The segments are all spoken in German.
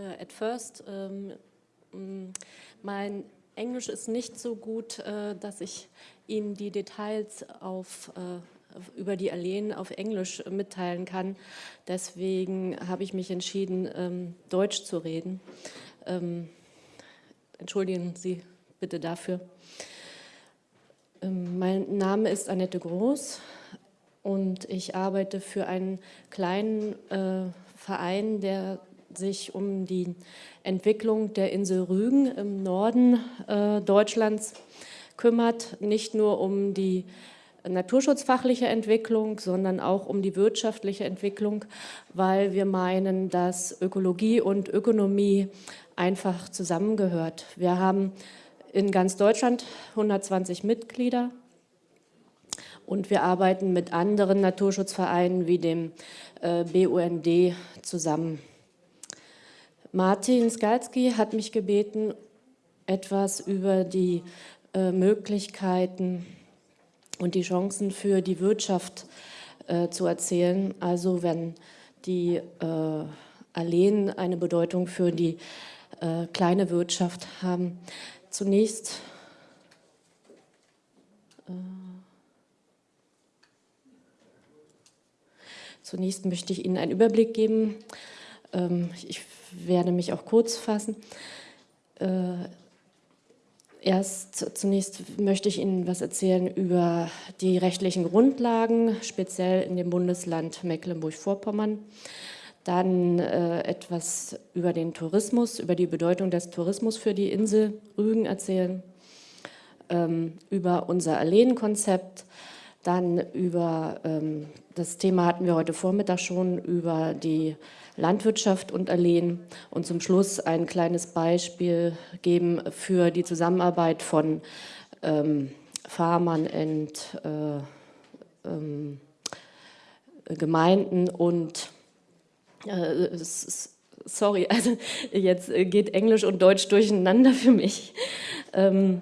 uh, at first, um, mm, mein Englisch ist nicht so gut, uh, dass ich Ihnen die Details auf, uh, über die Alleen auf Englisch mitteilen kann. Deswegen habe ich mich entschieden, um, Deutsch zu reden. Um, entschuldigen Sie bitte dafür. Mein Name ist Annette Groß und ich arbeite für einen kleinen äh, Verein, der sich um die Entwicklung der Insel Rügen im Norden äh, Deutschlands kümmert, nicht nur um die naturschutzfachliche Entwicklung, sondern auch um die wirtschaftliche Entwicklung, weil wir meinen, dass Ökologie und Ökonomie einfach zusammengehört. Wir haben in ganz Deutschland 120 Mitglieder und wir arbeiten mit anderen Naturschutzvereinen wie dem äh, BUND zusammen. Martin Skalski hat mich gebeten, etwas über die äh, Möglichkeiten und die Chancen für die Wirtschaft äh, zu erzählen. Also wenn die äh, Alleen eine Bedeutung für die äh, kleine Wirtschaft haben. Zunächst äh, Zunächst möchte ich Ihnen einen Überblick geben. Ähm, ich werde mich auch kurz fassen. Äh, erst zunächst möchte ich Ihnen was erzählen über die rechtlichen Grundlagen, speziell in dem Bundesland Mecklenburg-Vorpommern. Dann äh, etwas über den Tourismus, über die Bedeutung des Tourismus für die Insel Rügen erzählen, ähm, über unser Alleenkonzept, dann über, ähm, das Thema hatten wir heute Vormittag schon, über die Landwirtschaft und Alleen und zum Schluss ein kleines Beispiel geben für die Zusammenarbeit von ähm, Farmern und äh, ähm, Gemeinden und äh, sorry, also jetzt geht Englisch und Deutsch durcheinander für mich. Ähm,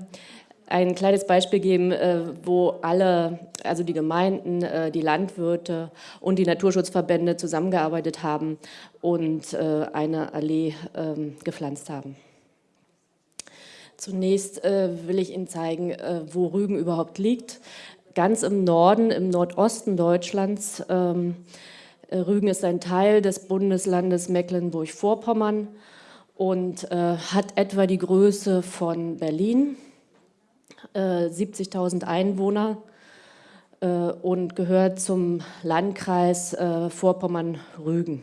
ein kleines Beispiel geben, äh, wo alle, also die Gemeinden, äh, die Landwirte und die Naturschutzverbände zusammengearbeitet haben und äh, eine Allee ähm, gepflanzt haben. Zunächst will ich Ihnen zeigen, wo Rügen überhaupt liegt. Ganz im Norden, im Nordosten Deutschlands. Ähm, Rügen ist ein Teil des Bundeslandes Mecklenburg-Vorpommern und hat etwa die Größe von Berlin 70.000 äh, Einwohner äh, und gehört zum Landkreis äh, Vorpommern-Rügen.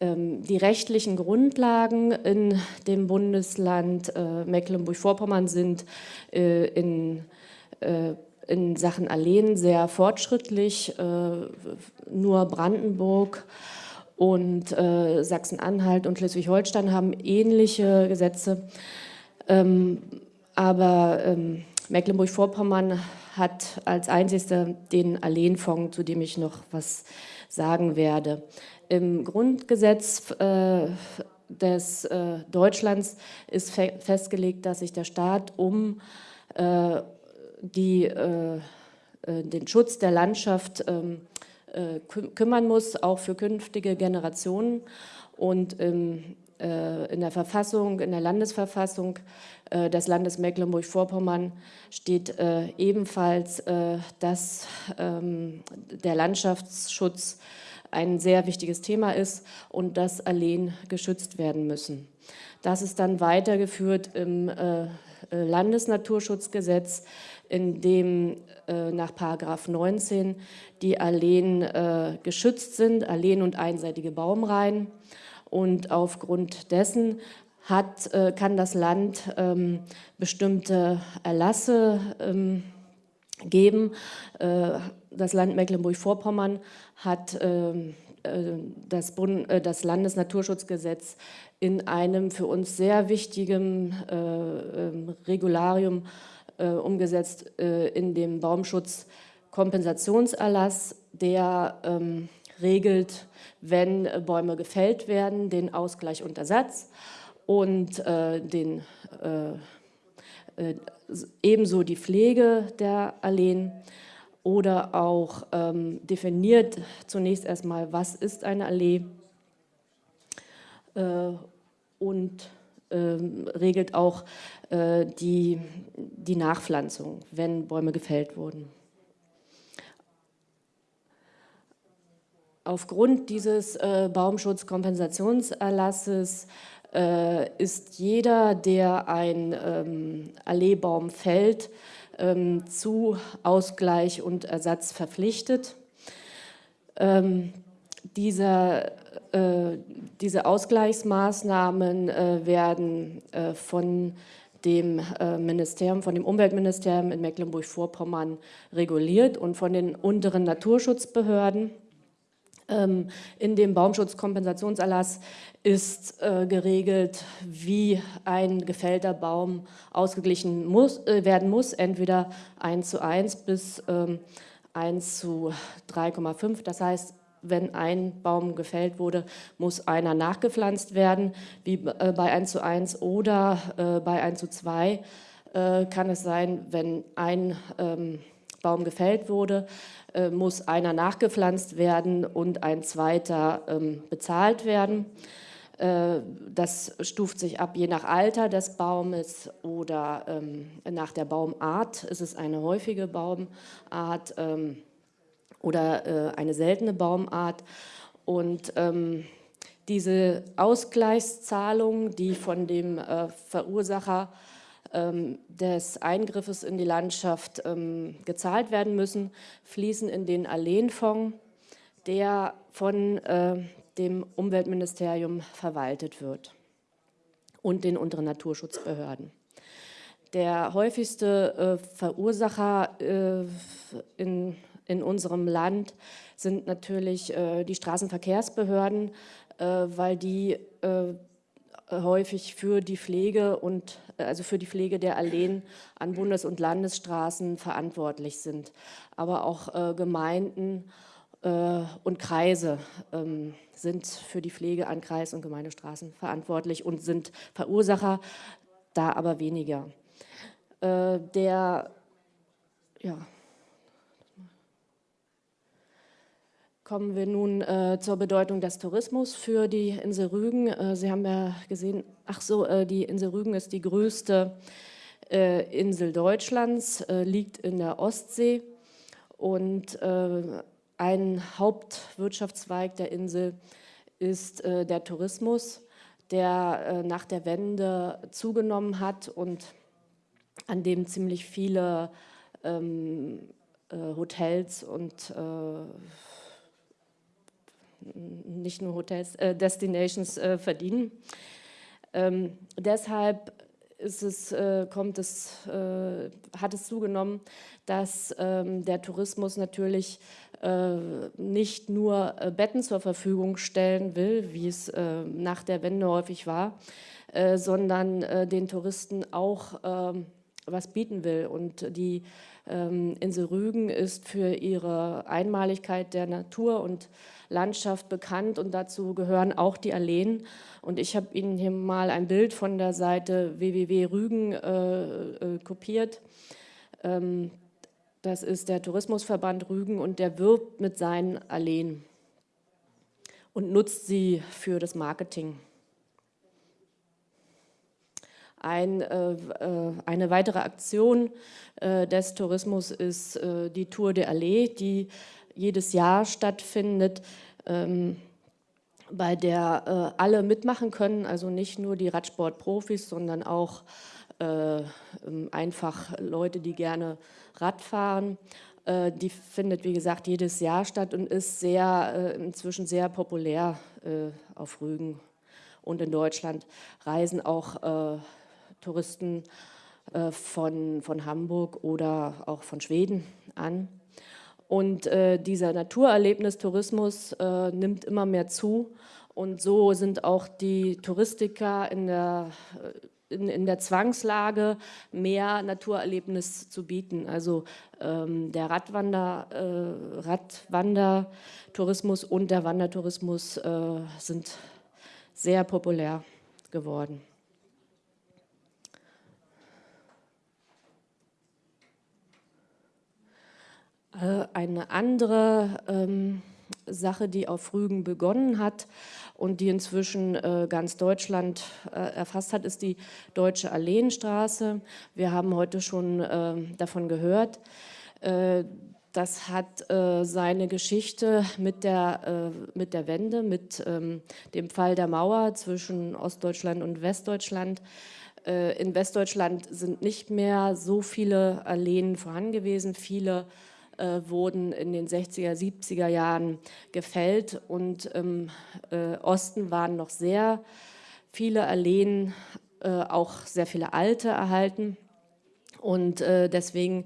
Ähm, die rechtlichen Grundlagen in dem Bundesland Mecklenburg-Vorpommern sind in, in Sachen Alleen sehr fortschrittlich. Nur Brandenburg und äh, Sachsen-Anhalt und Schleswig-Holstein haben ähnliche Gesetze. Ähm, aber ähm, Mecklenburg-Vorpommern hat als einzigster den Alleenfonds, zu dem ich noch was sagen werde. Im Grundgesetz äh, des äh, Deutschlands ist fe festgelegt, dass sich der Staat um äh, die, äh, äh, den Schutz der Landschaft ähm, äh, kümmern muss, auch für künftige Generationen. Und ähm, äh, in der Verfassung, in der Landesverfassung äh, des Landes Mecklenburg-Vorpommern steht ebenfalls, dass ähm, der Landschaftsschutz ein sehr wichtiges Thema ist und dass Alleen geschützt werden müssen. Das ist dann weitergeführt im Landesnaturschutzgesetz, in dem äh, nach Paragraph 19 die Alleen äh, geschützt sind, Alleen und einseitige Baumreihen. Und aufgrund dessen hat, äh, kann das Land ähm, bestimmte Erlasse ähm, geben. Äh, das Land Mecklenburg-Vorpommern hat ähm, äh, das, Bund, äh, das Landesnaturschutzgesetz in einem für uns sehr wichtigen ähm, Regularium äh, umgesetzt äh, in dem Baumschutzkompensationserlass, der ähm, regelt, wenn Bäume gefällt werden, den Ausgleich und Ersatz und äh, den, äh, äh, ebenso die Pflege der Alleen. oder auch ähm, definiert zunächst erstmal, was ist eine Allee äh, und regelt auch äh, die, die Nachpflanzung, wenn Bäume gefällt wurden. Aufgrund dieses äh, Baumschutzkompensationserlasses äh, ist jeder, der ein ähm, Alleebaum fällt, ähm, zu Ausgleich und Ersatz verpflichtet. Ähm, dieser, äh, diese Ausgleichsmaßnahmen äh, werden äh, von dem äh, Ministerium, von dem Umweltministerium in Mecklenburg-Vorpommern reguliert und von den unteren Naturschutzbehörden. Ähm, in dem Baumschutzkompensationserlass ist äh, geregelt, wie ein gefällter Baum ausgeglichen muss, werden muss, entweder 1 zu 1 bis ähm, 1 zu 3,5. Das heißt, wenn ein Baum gefällt wurde, muss einer nachgepflanzt werden, wie äh, bei 1 zu 1 oder äh, bei 1 zu 2 äh, kann es sein, wenn ein ähm, Baum gefällt wurde, muss einer nachgepflanzt werden und ein zweiter ähm, bezahlt werden. Das stuft sich ab je nach Alter des Baumes oder ähm, nach der Baumart. Ist es eine häufige Baumart oder äh, eine seltene Baumart? Und diese Ausgleichszahlung, die von dem Verursacher ähm, des Eingriffes in die Landschaft ähm, gezahlt werden müssen, fließen in den Alleenfonds, der von äh, dem Umweltministerium verwaltet wird und den unteren Naturschutzbehörden. Der häufigste äh, Verursacher äh, in, in unserem Land sind natürlich die Straßenverkehrsbehörden, weil die häufig für die Pflege und also für die Pflege der Alleen an Bundes- und Landesstraßen verantwortlich sind. Aber auch äh, Gemeinden äh, und Kreise ähm, sind für die Pflege an Kreis- und Gemeindestraßen verantwortlich und sind Verursacher, da aber weniger. Äh, der, ja, Kommen wir nun äh, zur Bedeutung des Tourismus für die Insel Rügen. Äh, Sie haben ja gesehen, ach so, äh, die Insel Rügen ist die größte äh, Insel Deutschlands, äh, liegt in der Ostsee und äh, ein Hauptwirtschaftszweig der Insel ist der Tourismus, der nach der Wende zugenommen hat und an dem ziemlich viele ähm, Hotels und nicht nur Hotels, äh, Destinations äh, verdienen. Ähm, deshalb es, äh, kommt es, äh, hat es zugenommen, dass ähm, der Tourismus natürlich äh, nicht nur äh, Betten zur Verfügung stellen will, wie es nach der Wende häufig war, sondern den Touristen auch ähm, was bieten will. Und die Insel Rügen ist für ihre Einmaligkeit der Natur und Landschaft bekannt und dazu gehören auch die Alleen. Und ich habe Ihnen hier mal ein Bild von der Seite www.rügen äh, äh, kopiert. Ähm, das ist der Tourismusverband Rügen und der wirbt mit seinen Alleen und nutzt sie für das Marketing. Ein, äh, äh eine weitere Aktion äh, des Tourismus ist äh, die Tour de Allee, die jedes Jahr stattfindet, ähm, bei der äh, alle mitmachen können, also nicht nur die Radsportprofis, sondern auch äh, ähm, einfach Leute, die gerne Rad fahren. Die findet, wie gesagt, jedes Jahr statt und ist sehr, inzwischen sehr populär auf Rügen und in Deutschland. Reisen auch Touristen von, von Hamburg oder auch von Schweden an. Und äh, dieser Naturerlebnistourismus äh, nimmt immer mehr zu. Und so sind auch die Touristiker in der, äh, in, in der Zwangslage, mehr Naturerlebnis zu bieten. Also ähm, der Radwander, äh, Radwandertourismus und der Wandertourismus äh, sind sehr populär geworden. Eine andere ähm, Sache, die auf Rügen begonnen hat und die inzwischen äh, ganz Deutschland äh, erfasst hat, ist die Deutsche Alleenstraße. Wir haben heute schon äh, davon gehört. Äh, das hat äh, seine Geschichte mit der, äh, mit der Wende, mit ähm, dem Fall der Mauer zwischen Ostdeutschland und Westdeutschland. in Westdeutschland sind nicht mehr so viele Alleen vorhanden gewesen. Viele äh, wurden in den 60er, 70er Jahren gefällt und im äh, Osten waren noch sehr viele Alleen, äh, auch sehr viele alte erhalten und äh, deswegen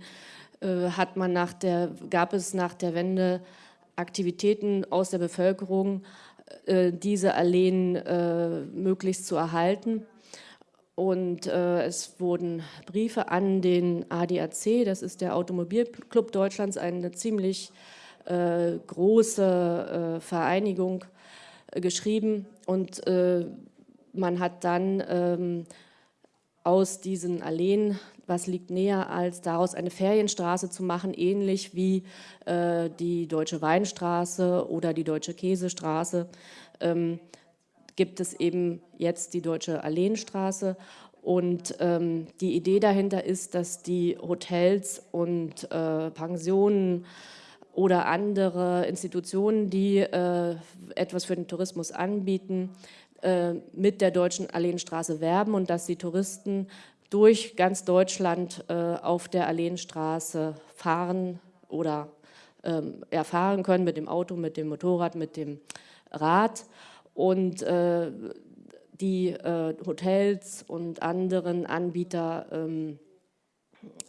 äh, hat man nach der, gab es nach der Wende Aktivitäten aus der Bevölkerung, äh, diese Alleen möglichst zu erhalten. Und äh, es wurden Briefe an den ADAC, das ist der Automobilclub Deutschlands, eine ziemlich äh, große äh, Vereinigung, äh, geschrieben. Und äh, man hat dann ähm, aus diesen Alleen, was liegt näher, als daraus eine Ferienstraße zu machen, ähnlich wie äh, die Deutsche Weinstraße oder die Deutsche Käsestraße. Ähm, gibt es eben jetzt die Deutsche Alleenstraße. Und ähm, die Idee dahinter ist, dass die Hotels und äh, Pensionen oder andere Institutionen, die äh, etwas für den Tourismus anbieten, äh, mit der Deutschen Alleenstraße werben und dass die Touristen durch ganz Deutschland äh, auf der Alleenstraße fahren oder ähm, erfahren können mit dem Auto, mit dem Motorrad, mit dem Rad und äh, die äh, Hotels und anderen Anbieter ähm,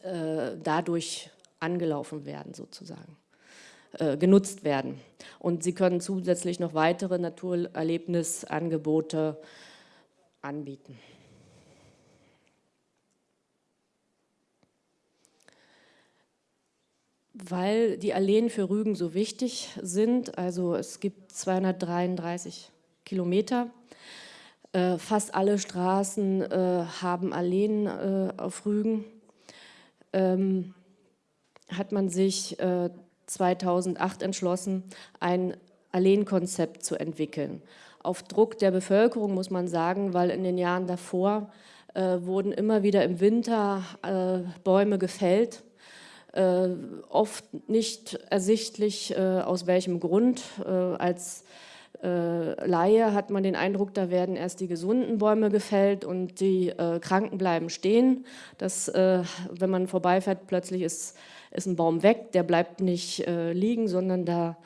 äh, dadurch angelaufen werden sozusagen, äh, genutzt werden. Und sie können zusätzlich noch weitere Naturerlebnisangebote anbieten. Weil die Alleen für Rügen so wichtig sind, also es gibt 233 Kilometer. Äh, fast alle Straßen äh, haben Alleen äh, auf Rügen. Ähm, hat man sich 2008 entschlossen, ein Alleenkonzept zu entwickeln. Auf Druck der Bevölkerung muss man sagen, weil in den Jahren davor äh, wurden immer wieder im Winter äh, Bäume gefällt, äh, oft nicht ersichtlich, aus welchem Grund, als äh, Laie hat man den Eindruck, da werden erst die gesunden Bäume gefällt und die äh, Kranken bleiben stehen. Das, äh, wenn man vorbeifährt, plötzlich ist, ist ein Baum weg, der bleibt nicht äh, liegen, sondern da,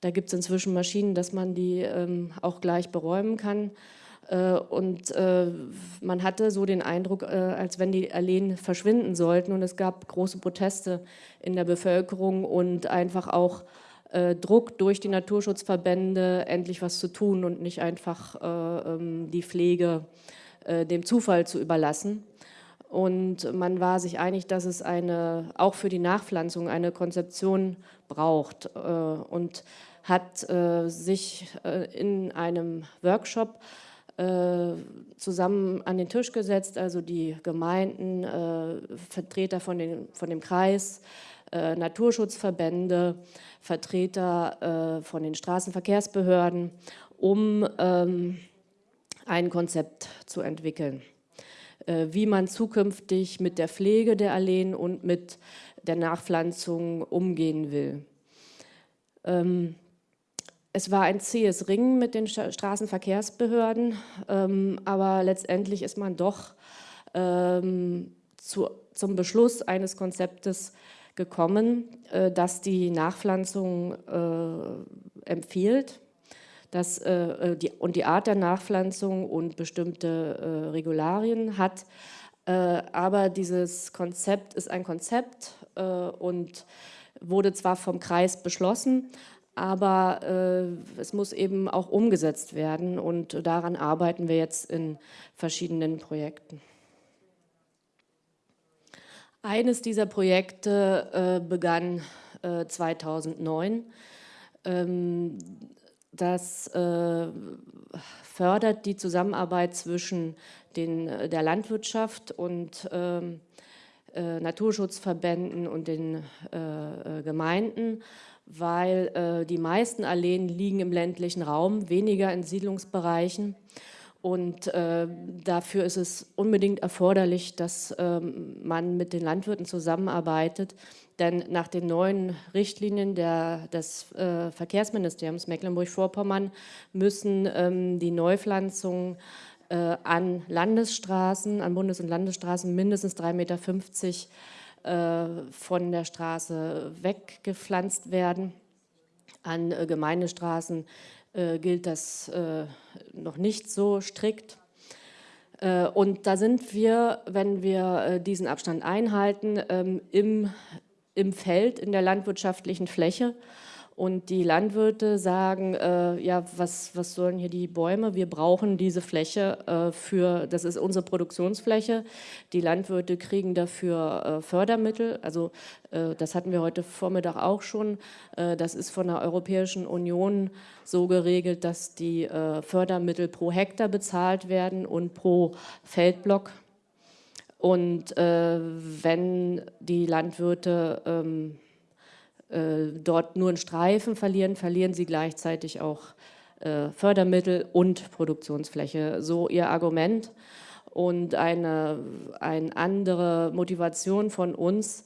da gibt es inzwischen Maschinen, dass man die ähm, auch gleich beräumen kann. Äh, und äh, man hatte so den Eindruck, als wenn die Alleen verschwinden sollten. Und es gab große Proteste in der Bevölkerung und einfach auch äh, Druck durch die Naturschutzverbände, endlich was zu tun und nicht einfach äh, ähm, die Pflege äh, dem Zufall zu überlassen. Und man war sich einig, dass es eine, auch für die Nachpflanzung eine Konzeption braucht äh, und hat äh, sich äh, in einem Workshop zusammen an den Tisch gesetzt, also die Gemeinden, Vertreter von, den, von dem Kreis, Naturschutzverbände, Vertreter äh, von den Straßenverkehrsbehörden, um ähm, ein Konzept zu entwickeln, äh, wie man zukünftig mit der Pflege der Alleen und mit der Nachpflanzung umgehen will. Ähm, es war ein zähes Ringen mit den Straßenverkehrsbehörden, ähm, aber letztendlich ist man doch ähm, zu, zum Beschluss eines Konzeptes gekommen, äh, dass die Nachpflanzung äh, empfiehlt dass, äh, die, und die Art der Nachpflanzung und bestimmte Regularien hat. aber dieses Konzept ist ein Konzept und wurde zwar vom Kreis beschlossen, aber äh, es muss eben auch umgesetzt werden und daran arbeiten wir jetzt in verschiedenen Projekten. Eines dieser Projekte äh, begann äh, 2009. Ähm, das äh, fördert die Zusammenarbeit zwischen den, der Landwirtschaft und ähm, äh, Naturschutzverbänden und den äh, äh, Gemeinden, weil äh, die meisten Alleen liegen im ländlichen Raum, weniger in Siedlungsbereichen. Und äh, dafür ist es unbedingt erforderlich, dass ähm, man mit den Landwirten zusammenarbeitet. Denn nach den neuen Richtlinien der, des äh, Verkehrsministeriums Mecklenburg-Vorpommern müssen ähm, die Neupflanzungen äh, an Landesstraßen, an Bundes- und Landesstraßen mindestens 3,50 Meter äh, von der Straße weggepflanzt werden. An äh, Gemeindestraßen äh, gilt das äh, noch nicht so strikt. Äh, und da sind wir, wenn wir äh, diesen Abstand einhalten, ähm, im, im Feld, in der landwirtschaftlichen Fläche und die Landwirte sagen, äh, ja, was, was sollen hier die Bäume? Wir brauchen diese Fläche äh, für, das ist unsere Produktionsfläche. Die Landwirte kriegen dafür äh, Fördermittel. Also äh, das hatten wir heute Vormittag auch schon. Äh, das ist von der Europäischen Union so geregelt, dass die äh, Fördermittel pro Hektar bezahlt werden und pro Feldblock. Und wenn die Landwirte ähm, äh, dort nur einen Streifen verlieren, verlieren sie gleichzeitig auch äh, Fördermittel und Produktionsfläche. So ihr Argument. Und eine, eine andere Motivation von uns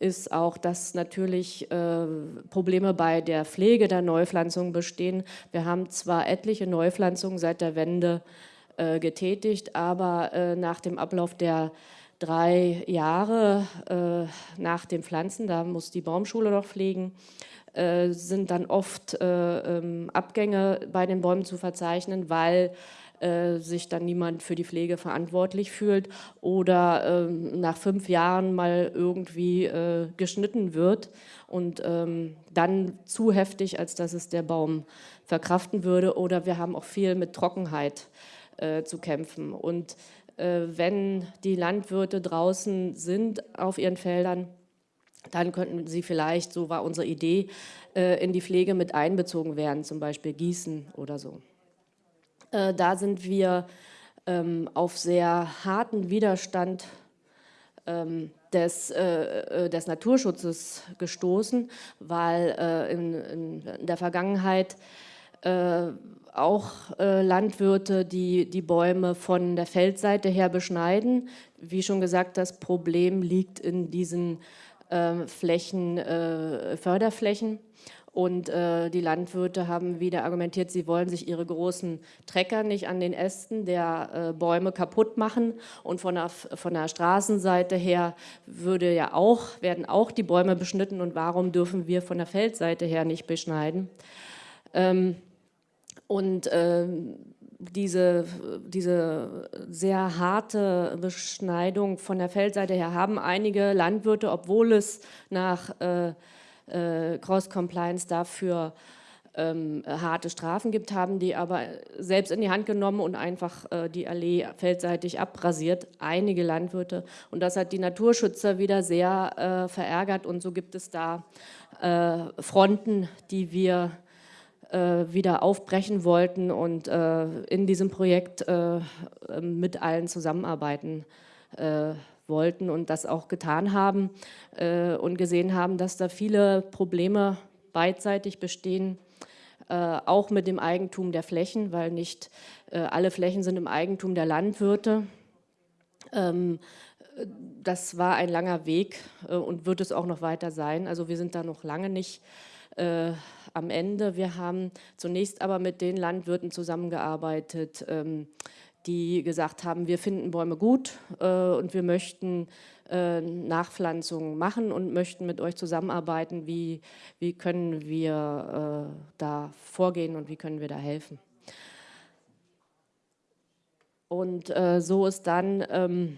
ist auch, dass natürlich äh, Probleme bei der Pflege der Neupflanzung bestehen. Wir haben zwar etliche Neupflanzungen seit der Wende äh, getätigt, aber äh, nach dem Ablauf der drei Jahre äh, nach dem Pflanzen, da muss die Baumschule noch pflegen, äh, sind dann oft äh, ähm, Abgänge bei den Bäumen zu verzeichnen, weil äh, sich dann niemand für die Pflege verantwortlich fühlt oder ähm, nach fünf Jahren mal irgendwie äh, geschnitten wird und ähm, dann zu heftig, als dass es der Baum verkraften würde. Oder wir haben auch viel mit Trockenheit äh, zu kämpfen. Und wenn die Landwirte draußen sind auf ihren Feldern, dann könnten sie vielleicht, so war unsere Idee, äh, in die Pflege mit einbezogen werden, zum Beispiel Gießen oder so. Äh, da sind wir ähm, auf sehr harten Widerstand ähm, des, des Naturschutzes gestoßen, weil in, in der Vergangenheit auch äh, Landwirte, die die Bäume von der Feldseite her beschneiden. Wie schon gesagt, das Problem liegt in diesen äh, Flächen, äh, Förderflächen. Und äh, die Landwirte haben wieder argumentiert, sie wollen sich ihre großen Trecker nicht an den Ästen der äh, Bäume kaputt machen. Und von der, von der Straßenseite her würde ja auch, werden auch die Bäume beschnitten. Und warum dürfen wir von der Feldseite her nicht beschneiden? Ähm, und äh, diese, diese sehr harte Beschneidung von der Feldseite her haben einige Landwirte, obwohl es nach äh, äh, Cross-Compliance dafür ähm, harte Strafen gibt, haben die aber selbst in die Hand genommen und einfach äh, die Allee feldseitig abrasiert, einige Landwirte. Und das hat die Naturschützer wieder sehr äh, verärgert und so gibt es da äh, Fronten, die wir wieder aufbrechen wollten und äh, in diesem Projekt äh, mit allen zusammenarbeiten wollten und das auch getan haben und gesehen haben, dass da viele Probleme beidseitig bestehen, auch mit dem Eigentum der Flächen, weil nicht alle Flächen sind im Eigentum der Landwirte. Ähm, das war ein langer Weg und wird es auch noch weiter sein. Also wir sind da noch lange nicht äh, am Ende. Wir haben zunächst aber mit den Landwirten zusammengearbeitet, ähm, die gesagt haben, wir finden Bäume gut äh, und wir möchten äh, Nachpflanzungen machen und möchten mit euch zusammenarbeiten. Wie, wie können wir äh, da vorgehen und wie können wir da helfen? Und so ist dann ähm,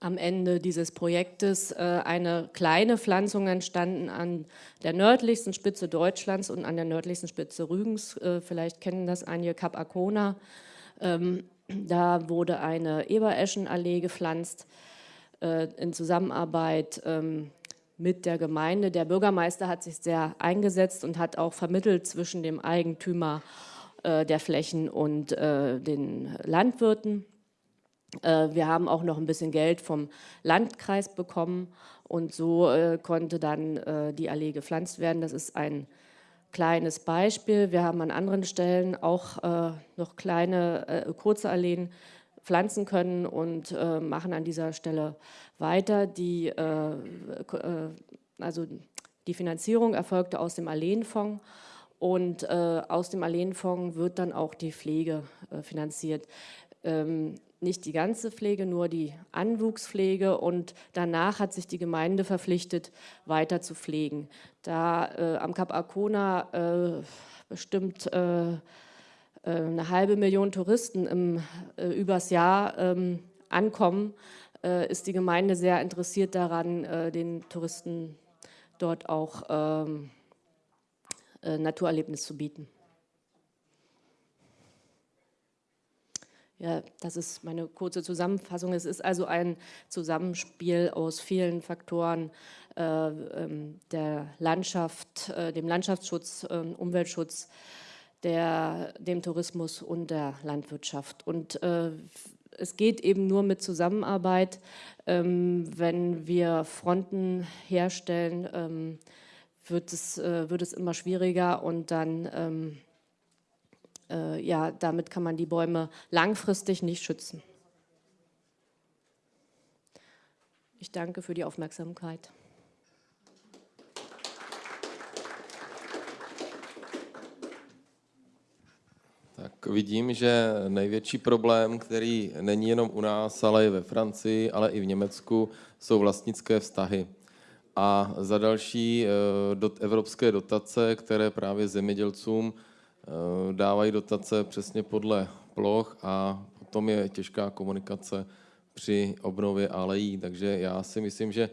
am Ende dieses Projektes äh, eine kleine Pflanzung entstanden an der nördlichsten Spitze Deutschlands und an der nördlichsten Spitze Rügens. Äh, vielleicht kennen das einige, Kap Arkona. Ähm, da wurde eine Ebereschenallee gepflanzt äh, in Zusammenarbeit ähm, mit der Gemeinde. Der Bürgermeister hat sich sehr eingesetzt und hat auch vermittelt zwischen dem Eigentümer der Flächen und den Landwirten. Äh, wir haben auch noch ein bisschen Geld vom Landkreis bekommen und so äh, konnte dann äh, die Allee gepflanzt werden. Das ist ein kleines Beispiel. Wir haben an anderen Stellen auch noch kleine, kurze Alleen pflanzen können und machen an dieser Stelle weiter. Die, also die Finanzierung erfolgte aus dem Alleenfonds und aus dem Alleenfonds wird dann auch die Pflege finanziert. Ähm, nicht die ganze Pflege, nur die Anwuchspflege und danach hat sich die Gemeinde verpflichtet, weiter zu pflegen. Da äh, am Kap Arkona äh, bestimmt äh, äh eine halbe Million Touristen im, äh, übers Jahr ähm, ankommen, äh, ist die Gemeinde sehr interessiert daran, den Touristen dort auch ähm, Naturerlebnis zu bieten. Ja, das ist meine kurze Zusammenfassung. Es ist also ein Zusammenspiel aus vielen Faktoren äh, ähm, der Landschaft, äh, dem Landschaftsschutz, äh, Umweltschutz, der, dem Tourismus und der Landwirtschaft. Und äh, es geht eben nur mit Zusammenarbeit, ähm, wenn wir Fronten herstellen, ähm, wird, es, äh, wird es immer schwieriger und dann äh, ja, damit kann man die Bäume langfristig nicht schützen. Ich danke für die Aufmerksamkeit. Tak vidím, že největší problém, který není jenom u nás, ale i ve Francii, ale i v Německu, jsou vlastnické vztahy. A za další eh, evropské dotace, které právě zemědělcům dávají dotace přesně podle ploch a potom je těžká komunikace při obnově alejí. Takže já si myslím, že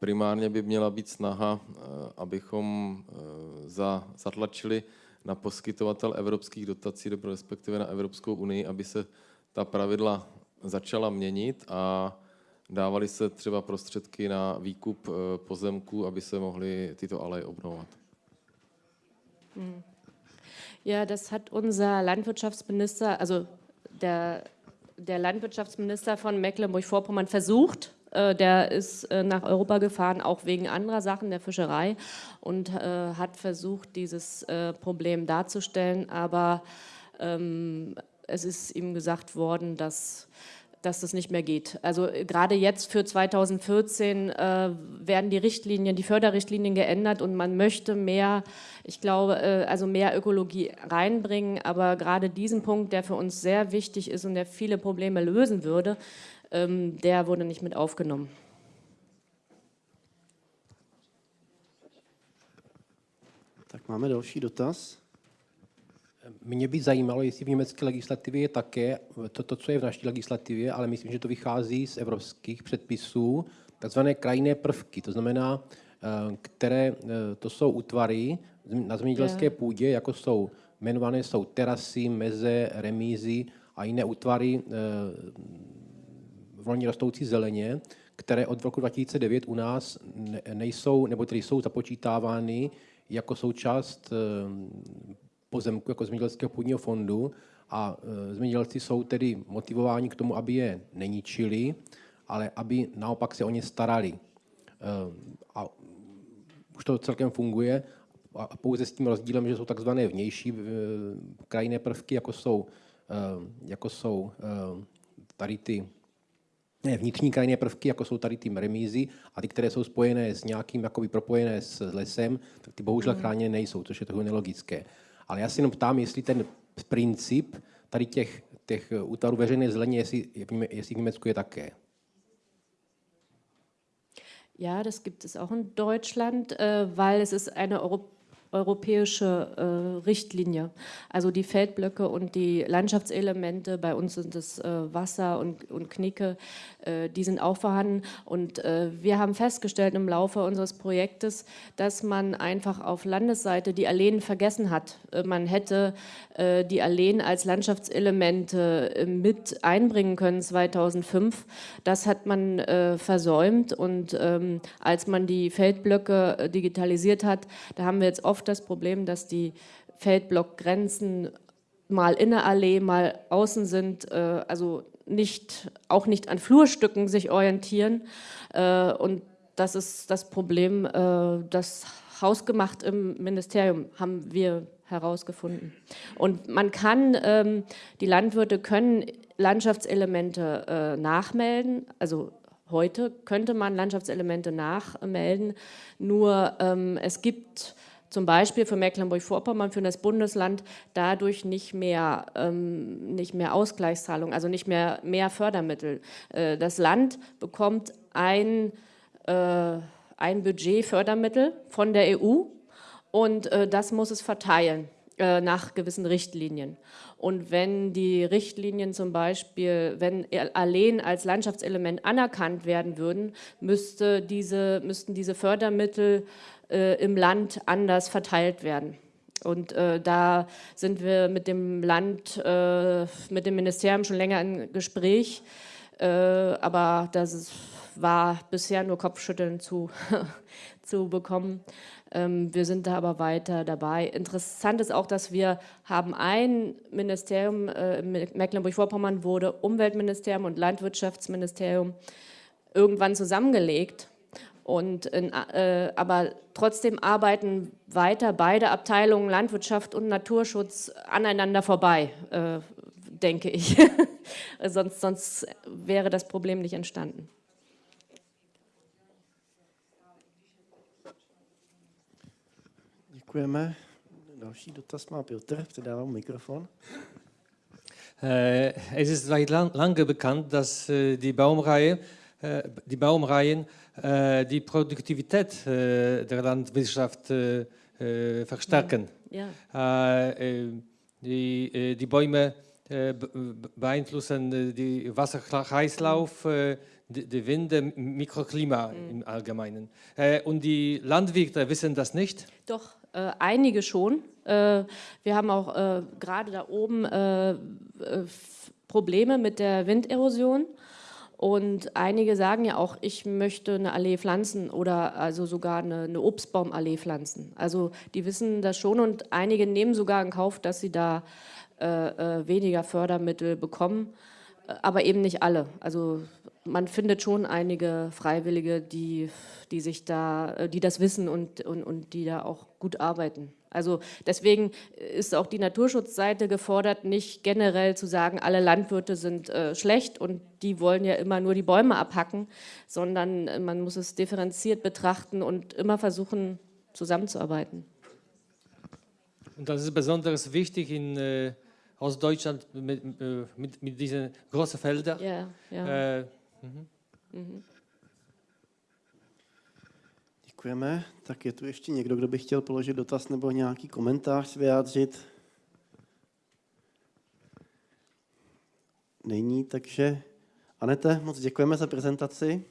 primárně by měla být snaha, eh, abychom eh, zatlačili na poskytovatel evropských dotací, respektive na Evropskou unii, aby se ta pravidla začala měnit a dávali se třeba prostředky na výkup pozemků, aby se mohly tyto aleje obnovovat. Hmm. Ja, das hat unser Landwirtschaftsminister, also der, der Landwirtschaftsminister von Mecklenburg-Vorpommern versucht. Äh, der ist äh, nach Europa gefahren, auch wegen anderer Sachen der Fischerei und äh, hat versucht, dieses Problem darzustellen. Aber ähm, es ist ihm gesagt worden, dass dass das nicht mehr geht. Also äh, gerade jetzt für 2014 äh, werden die Richtlinien, die Förderrichtlinien geändert und man möchte mehr, ich glaube, äh, also mehr Ökologie reinbringen, aber gerade diesen Punkt, der für uns sehr wichtig ist und der viele Probleme lösen würde, ähm, der wurde nicht mit aufgenommen. Tak máme další dotaz. Mě by zajímalo, jestli v německé legislativě je také to, to, co je v naší legislativě, ale myslím, že to vychází z evropských předpisů, takzvané krajinné prvky, to znamená, eh, které eh, to jsou útvary na zemědělské půdě, jako jsou jmenované jsou terasy, meze, remízy a jiné útvary eh, volně rostoucí zeleně, které od roku 2009 u nás nejsou, nebo tedy jsou započítávány jako součást pozemku jako zemědělského půdního fondu a e, zemědělci jsou tedy motivováni k tomu, aby je neničili, ale aby naopak se o ně starali. E, a už to celkem funguje a pouze s tím rozdílem, že jsou takzvané vnější e, krajinné prvky, jako jsou, jako jsou tady ty ne, vnitřní krajinné prvky, jako jsou tady ty remízy, a ty, které jsou spojené s nějakým, jakoby propojené s lesem, tak ty bohužel mm. chráněné nejsou, což je trochu nelogické. Ale já si jenom ptám, jestli ten princip tady těch, těch útvarů veřejné zeleně, jestli, jestli v Německu je také. Ja, das gibt es auch in Deutschland, äh, weil es ist eine Europä europäische äh, Richtlinie. Also die Feldblöcke und die Landschaftselemente, bei uns sind es äh, Wasser und, und Knicke, äh, die sind auch vorhanden. Und äh, wir haben festgestellt im Laufe unseres Projektes, dass man einfach auf Landesseite die Alleen vergessen hat. Äh, man hätte äh, die Alleen als Landschaftselemente mit einbringen können 2005. Das hat man versäumt und ähm, als man die Feldblöcke digitalisiert hat, da haben wir jetzt oft oft das Problem, dass die Feldblockgrenzen mal in der Allee, mal außen sind. Äh, also nicht, auch nicht an Flurstücken sich orientieren. Äh, und das ist das Problem, äh, das hausgemacht im Ministerium haben wir herausgefunden. Und man kann, ähm, die Landwirte können Landschaftselemente äh, nachmelden, also heute könnte man Landschaftselemente nachmelden, nur ähm, es gibt zum Beispiel für Mecklenburg-Vorpommern, für das Bundesland, dadurch nicht mehr, ähm, nicht mehr Ausgleichszahlungen, also nicht mehr, mehr Fördermittel. Äh, das Land bekommt ein, äh, ein Budget Fördermittel von der EU und äh, das muss es verteilen äh, nach gewissen Richtlinien. Und wenn die Richtlinien zum Beispiel, wenn Alleen als Landschaftselement anerkannt werden würden, müsste diese, müssten diese Fördermittel äh, im Land anders verteilt werden. Und äh, da sind wir mit dem Land, äh, mit dem Ministerium schon länger im Gespräch, äh, aber das war bisher nur Kopfschütteln zu, zu bekommen. Ähm, wir sind da aber weiter dabei. Interessant ist auch, dass wir haben ein Ministerium, äh, Mecklenburg-Vorpommern wurde Umweltministerium und Landwirtschaftsministerium irgendwann zusammengelegt und in, äh, aber trotzdem arbeiten weiter beide Abteilungen Landwirtschaft und Naturschutz aneinander vorbei, äh, denke ich. sonst, sonst wäre das Problem nicht entstanden. Děkujeme. Další dotaz má Piotr, předávám Mikrofon. Äh, es ist seit lang, lange bekannt, dass äh, die Baumreihe, äh, die Baumreihen äh, die Produktivität äh, der Landwirtschaft äh, verstärken. Ja. Die, die, Bäume beeinflussen den Wasserkreislauf, die, die Winde, Mikroklima mhm. im Allgemeinen. Und die Landwirte wissen das nicht? Doch, äh, einige schon. Äh, wir haben auch äh, gerade da oben Probleme mit der Winderosion. Und einige sagen ja auch, ich möchte eine Allee pflanzen oder also sogar eine, eine Obstbaumallee pflanzen. Also die wissen das schon und einige nehmen sogar in Kauf, dass sie da äh, äh, weniger Fördermittel bekommen, aber eben nicht alle. Also man findet schon einige Freiwillige, die, die sich da, die das wissen und, und, und die da auch gut arbeiten. Also deswegen ist auch die Naturschutzseite gefordert, nicht generell zu sagen, alle Landwirte sind äh, schlecht und die wollen ja immer nur die Bäume abhacken, sondern äh, man muss es differenziert betrachten und immer versuchen, zusammenzuarbeiten. Und das ist besonders wichtig in äh, Ostdeutschland mit, äh, mit, mit, diesen großen Feldern. Ja, ja. Äh, mhm. Mhm. Děkujeme. Tak je tu ještě někdo, kdo by chtěl položit dotaz nebo nějaký komentář vyjádřit? Není, takže Anete, moc děkujeme za prezentaci.